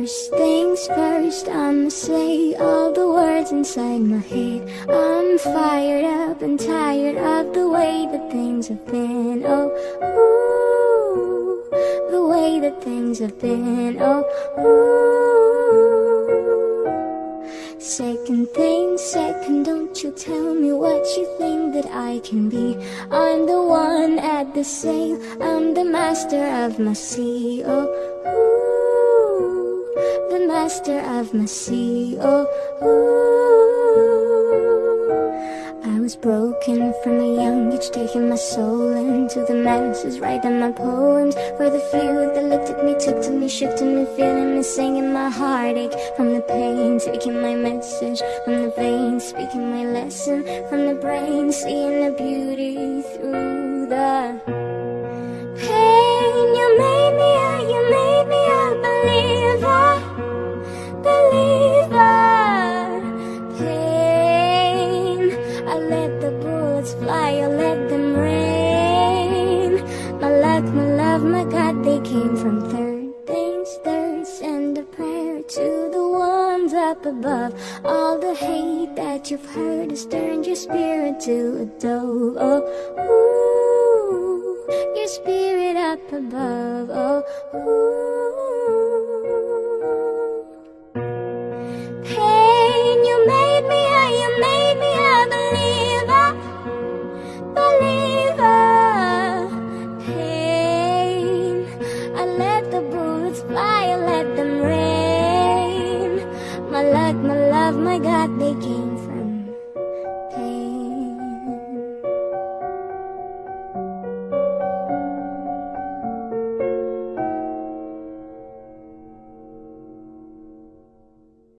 First things first, I'ma say all the words inside my head. I'm fired up and tired of the way that things have been. Oh, ooh, the way that things have been. Oh, ooh. Second thing, second, don't you tell me what you think that I can be. I'm the one at the sail, I'm the master of my sea. Oh, ooh master of my sea. Oh. I was broken from a young age, taking my soul into the masses, writing my poems for the few that looked at me, took to me, shifted me, feeling me, singing my heartache from the pain, taking my message from the veins, speaking my lesson from the brain, seeing the beauty through the let the bullets fly, or let them rain. My luck, my love, my God, they came from third things third Send a prayer to the ones up above. All the hate that you've heard has turned your spirit to a dove Oh, ooh, your spirit up above Oh, ooh love my God,